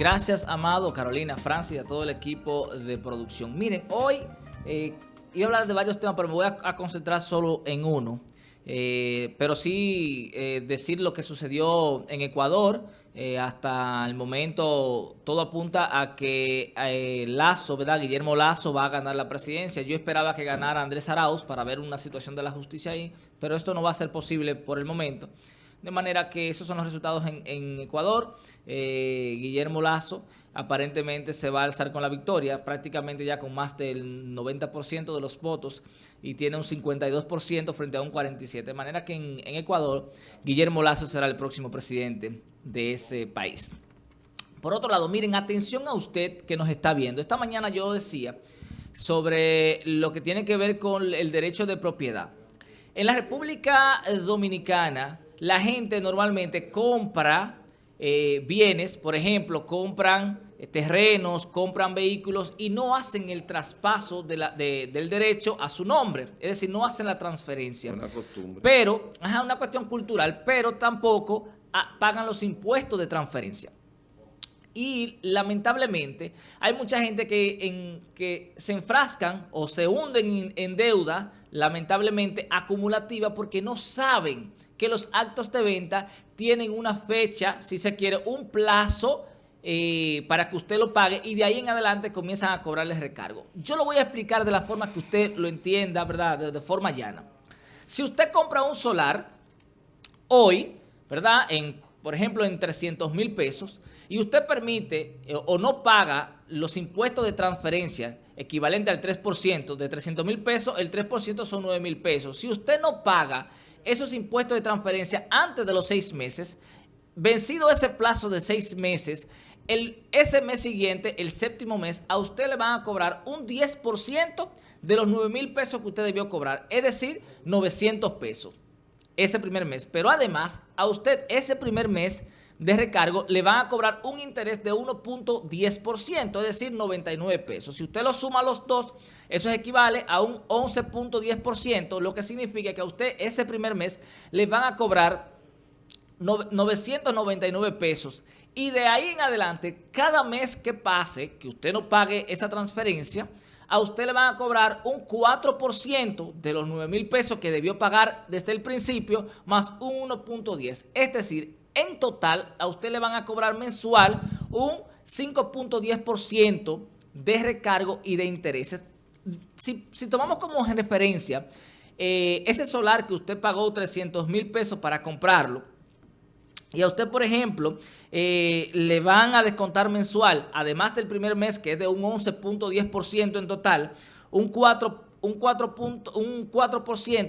Gracias, Amado, Carolina, Francia y a todo el equipo de producción. Miren, hoy eh, iba a hablar de varios temas, pero me voy a, concentrar solo en uno. Eh, pero sí eh, decir lo que sucedió en Ecuador. hasta el momento todo apunta a que Lazo, ¿verdad? Guillermo Lazo va a ganar la presidencia. Yo esperaba que ganara Andrés Arauz para ver una situación de la justicia ahí, pero esto no va a ser posible por el momento. De manera que esos son los resultados en, Ecuador. Eh, Guillermo Lazo aparentemente se va a alzar con la victoria, prácticamente ya con más del 90% de los votos y tiene un 52% frente a un 47%. De manera que en, en Ecuador, Guillermo Lazo será el próximo presidente de ese país. Por otro lado, miren, atención a usted que nos está viendo. Esta mañana yo decía sobre lo que tiene que ver con el derecho de propiedad. En la República Dominicana, la gente normalmente compra eh, bienes, por ejemplo, compran eh, terrenos, compran vehículos y no hacen el traspaso del derecho a su nombre. Es decir, no hacen la transferencia. Una costumbre. Pero, es una cuestión cultural, pero tampoco ah, pagan los impuestos de transferencia. Y lamentablemente hay mucha gente que, que se enfrascan o se hunden en deuda, lamentablemente acumulativa, porque no saben que los actos de venta tienen una fecha, si se quiere, un plazo eh, para que usted lo pague y de ahí en adelante comienzan a cobrarle recargo. Yo lo voy a explicar de la forma que usted lo entienda, ¿verdad? De, forma llana. Si usted compra un solar hoy, ¿verdad? Por ejemplo, en 300 mil pesos y usted permite eh, o no paga los impuestos de transferencia equivalente al 3%, de 300 mil pesos, el 3% son 9 mil pesos. Si usted no paga esos impuestos de transferencia antes de los seis meses, vencido ese plazo de seis meses, el, ese mes siguiente, el séptimo mes, a usted le van a cobrar un 10% de los 9 mil pesos que usted debió cobrar, es decir, 900 pesos ese primer mes. Pero además, a usted ese primer mes de recargo le van a cobrar un interés de 1.10%, es decir, 99 pesos. Si usted lo suma los dos, eso equivale a un 11.10%, lo que significa que a usted ese primer mes le van a cobrar 999 pesos. Y de ahí en adelante, cada mes que pase, que usted no pague esa transferencia, a usted le van a cobrar un 4% de los 9 mil pesos que debió pagar desde el principio, más un 1.10. Es decir, en total a usted le van a cobrar mensual un 5.10% de recargo y de intereses. Si, tomamos como referencia eh, ese solar que usted pagó 300 mil pesos para comprarlo, y a usted, por ejemplo, eh, le van a descontar mensual, además del primer mes, que es de un 11.10% en total, un 4, un 4, un 4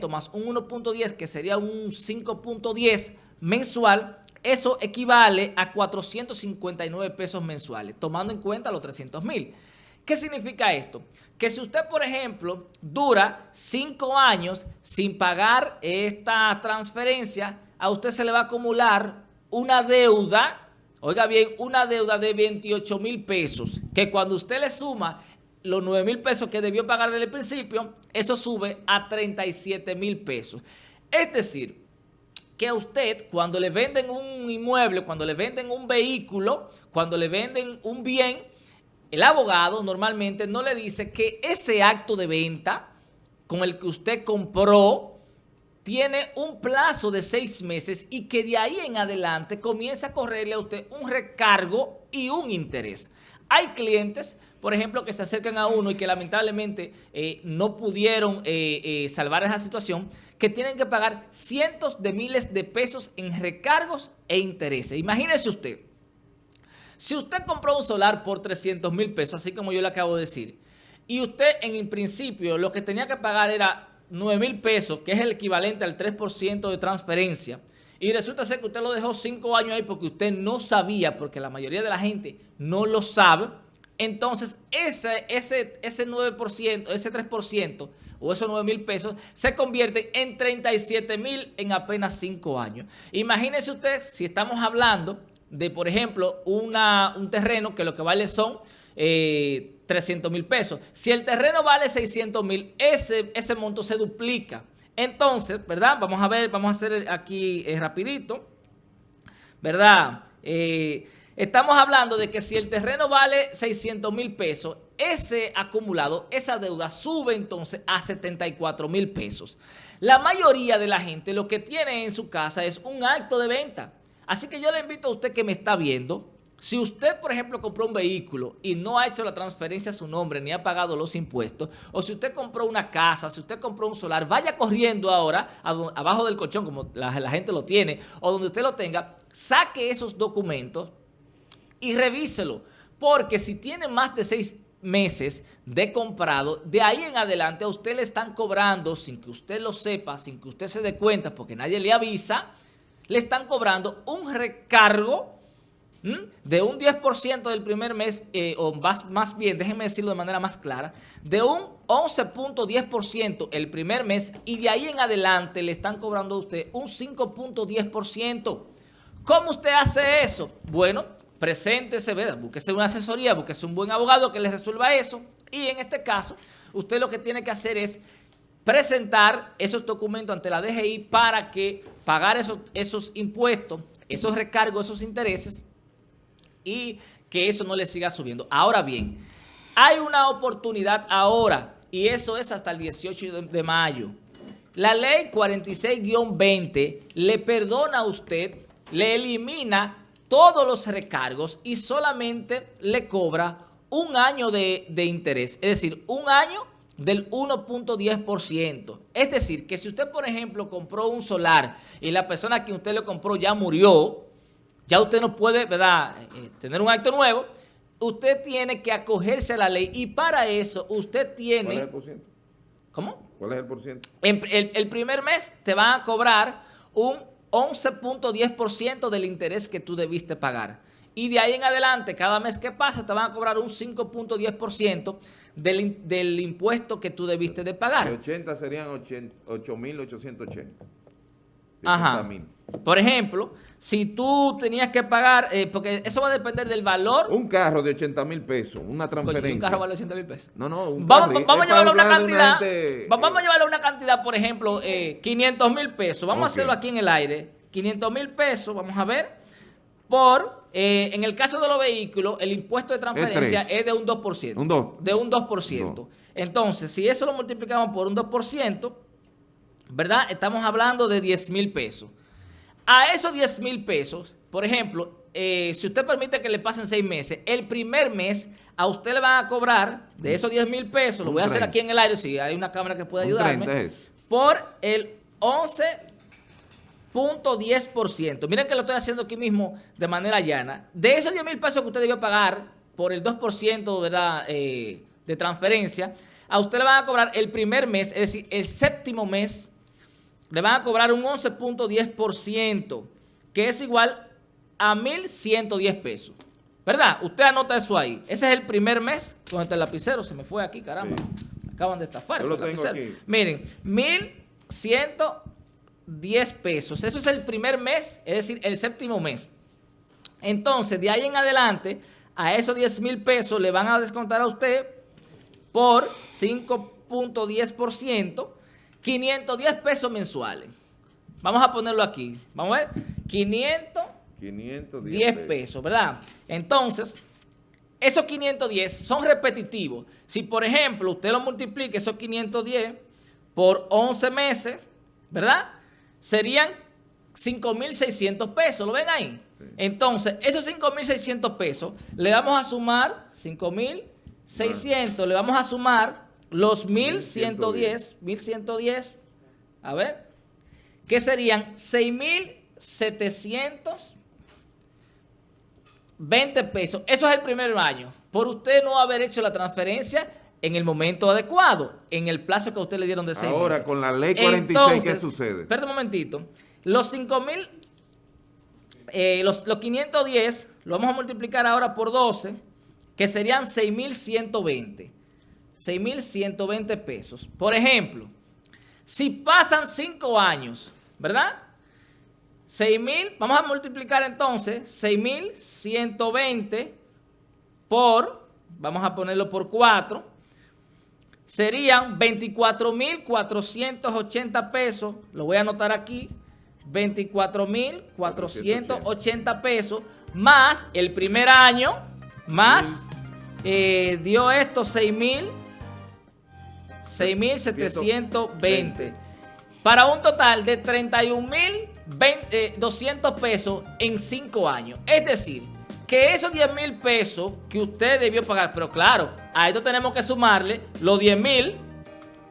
más un 1.10, que sería un 5.10 mensual, eso equivale a 459 pesos mensuales, tomando en cuenta los 300 mil. ¿Qué significa esto? Que si usted, por ejemplo, dura cinco años sin pagar esta transferencia, a usted se le va a acumular una deuda, oiga bien, una deuda de 28 mil pesos, que cuando usted le suma los 9 mil pesos que debió pagar desde el principio, eso sube a 37 mil pesos. Es decir, que a usted cuando le venden un inmueble, cuando le venden un vehículo, cuando le venden un bien, el abogado normalmente no le dice que ese acto de venta con el que usted compró tiene un plazo de seis meses y que de ahí en adelante comienza a correrle a usted un recargo y un interés. Hay clientes, por ejemplo, que se acercan a uno y que lamentablemente eh, no pudieron eh, eh, salvar esa situación, que tienen que pagar cientos de miles de pesos en recargos e intereses. Imagínese usted, si usted compró un solar por 300 mil pesos, así como yo le acabo de decir, y usted en principio lo que tenía que pagar era 9 mil pesos, que es el equivalente al 3% de transferencia, y resulta ser que usted lo dejó cinco años ahí porque usted no sabía, porque la mayoría de la gente no lo sabe. Entonces, ese, ese, ese 9%, ese 3% o esos 9 mil pesos se convierte en 37 mil en apenas cinco años. Imagínese usted si estamos hablando de, por ejemplo, una, un terreno que lo que vale son 300 eh, mil pesos. Si el terreno vale 600 mil, ese, ese monto se duplica. Entonces, ¿verdad? Vamos a ver, vamos a hacer aquí eh, rapidito, ¿verdad? Eh, estamos hablando de que si el terreno vale 600 mil pesos, ese acumulado, esa deuda sube entonces a 74 mil pesos. La mayoría de la gente lo que tiene en su casa es un acto de venta. Así que yo le invito a usted que me está viendo, si usted, por ejemplo, compró un vehículo y no ha hecho la transferencia a su nombre ni ha pagado los impuestos, o si usted compró una casa, si usted compró un solar, vaya corriendo ahora abajo del colchón, como la, gente lo tiene, o donde usted lo tenga, saque esos documentos y revíselo. Porque si tiene más de seis meses de comprado, de ahí en adelante a usted le están cobrando, sin que usted lo sepa, sin que usted se dé cuenta, porque nadie le avisa, le están cobrando un recargo de un 10% del primer mes, eh, o más, más bien, déjenme decirlo de manera más clara, de un 11.10% el primer mes y de ahí en adelante le están cobrando a usted un 5.10%. ¿Cómo usted hace eso? Bueno, preséntese, ¿verdad? búsquese una asesoría, búsquese un buen abogado que le resuelva eso y en este caso usted lo que tiene que hacer es presentar esos documentos ante la DGI para que pagar esos, esos impuestos, esos recargos, esos intereses y que eso no le siga subiendo. Ahora bien, hay una oportunidad ahora y eso es hasta el 18 de mayo. La ley 46-20 le perdona a usted, le elimina todos los recargos y solamente le cobra un año de, de interés, es decir, un año del 1.10%. Es decir, que si usted, por ejemplo, compró un solar y la persona a quien usted le compró ya murió, ya usted no puede, ¿verdad?, eh, tener un acto nuevo. Usted tiene que acogerse a la ley y para eso usted tiene... ¿Cuál es el por ciento? ¿Cómo? ¿Cuál es el por ciento? El, el primer mes te van a cobrar un 11.10% del interés que tú debiste pagar. Y de ahí en adelante, cada mes que pasa, te van a cobrar un 5.10% del, del impuesto que tú debiste de pagar. De 80 serían 8.880. Ajá. Por ejemplo, si tú tenías que pagar, eh, porque eso va a depender del valor. Un carro de 80 mil pesos, una transferencia. un carro vale 80 mil pesos. No, no, un Vamos, vamos a llevarlo a una cantidad, vamos a llevarlo a una cantidad, por ejemplo, eh, 500 mil pesos. Vamos a hacerlo aquí en el aire. 500 mil pesos, vamos a ver, por, eh, en el caso de los vehículos, el impuesto de transferencia es, de un 2%. Un 2. De un 2%. Entonces, si eso lo multiplicamos por un 2%, ¿verdad? Estamos hablando de 10 mil pesos. A esos 10 mil pesos, por ejemplo, eh, si usted permite que le pasen seis meses, el primer mes a usted le van a cobrar de esos 10 mil pesos, lo voy a hacer aquí en el aire, si hay una cámara que puede ayudarme, por el 11.10%. Miren que lo estoy haciendo aquí mismo de manera llana. De esos 10 mil pesos que usted debió pagar por el 2% ¿verdad? Eh, de transferencia, a usted le van a cobrar el primer mes, es decir, el séptimo mes, le van a cobrar un 11.10%, que es igual a 1.110 pesos. ¿Verdad? Usted anota eso ahí. Ese es el primer mes con este lapicero. Se me fue aquí, caramba. acaban de estafar. Yo lo tengo aquí. Miren, 1.110 pesos. Eso es el primer mes, es decir, el séptimo mes. Entonces, de ahí en adelante, a esos 10 mil pesos le van a descontar a usted por 5.10%, 510 pesos mensuales. Vamos a ponerlo aquí. Vamos a ver. 510 pesos. ¿verdad? Entonces, esos 510 son repetitivos. Si, por ejemplo, usted lo multiplica, esos 510 por 11 meses, ¿verdad? Serían 5.600 pesos. ¿Lo ven ahí? Entonces, esos 5.600 pesos le vamos a sumar 5.600, le vamos a sumar los 1110, 1110, a ver, que serían 6720 pesos. Eso es el primer año. Por usted no haber hecho la transferencia en el momento adecuado, en el plazo que a usted le dieron de seis Ahora, con la ley 46, ¿qué sucede? Espera un momentito. Los 5000, eh, los, los 510, lo vamos a multiplicar ahora por 12, que serían 6120. 6.120 pesos. Por ejemplo, si pasan 5 años, ¿verdad? 6.000, vamos a multiplicar entonces 6.120 por, vamos a ponerlo por 4, serían 24.480 pesos, lo voy a anotar aquí, 24.480 pesos más el primer año, más eh, dio esto 6 mil, 6.720 para un total de 31.200 pesos en 5 años. Es decir, que esos 10 mil pesos que usted debió pagar, pero claro, a esto tenemos que sumarle los 10 mil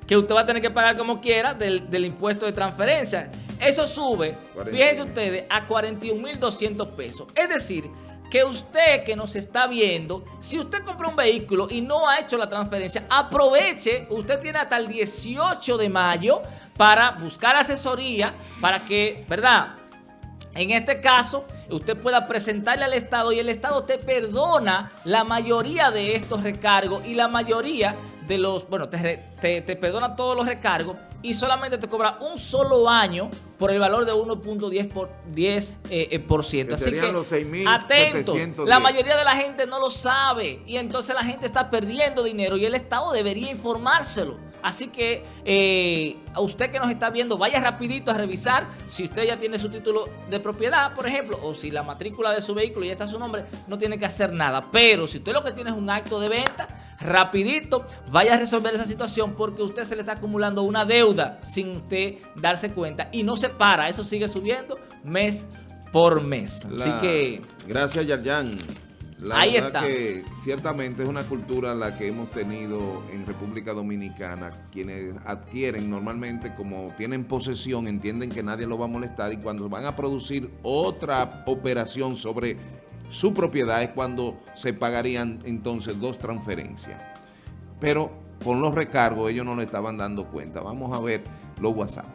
que usted va a tener que pagar como quiera del, impuesto de transferencia. Eso sube, fíjense ustedes, a 41.200 pesos. Es decir, que usted que nos está viendo, si usted compró un vehículo y no ha hecho la transferencia, aproveche, usted tiene hasta el 18 de mayo para buscar asesoría, para que, ¿verdad?, en este caso, usted pueda presentarle al Estado y el Estado te perdona la mayoría de estos recargos y la mayoría de los, bueno, te, te, perdona todos los recargos y solamente te cobra un solo año por el valor de 1.10 por 10 eh, eh, por ciento. Así que los atentos, la mayoría de la gente no lo sabe y entonces la gente está perdiendo dinero y el Estado debería informárselo. Así que eh, a usted que nos está viendo, vaya rapidito a revisar si usted ya tiene su título de propiedad, por ejemplo, o si la matrícula de su vehículo ya está a su nombre, no tiene que hacer nada. Pero si usted lo que tiene es un acto de venta, rapidito, vaya a resolver esa situación porque usted se le está acumulando una deuda sin usted darse cuenta y no se para, eso sigue subiendo mes por mes. Así que... Gracias, Yarjan. La verdad que ciertamente es una cultura la que hemos tenido en República Dominicana. Quienes adquieren normalmente, como tienen posesión, entienden que nadie lo va a molestar y cuando van a producir otra operación sobre su propiedad es cuando se pagarían entonces dos transferencias. Pero con los recargos ellos no le estaban dando cuenta. Vamos a ver los WhatsApp.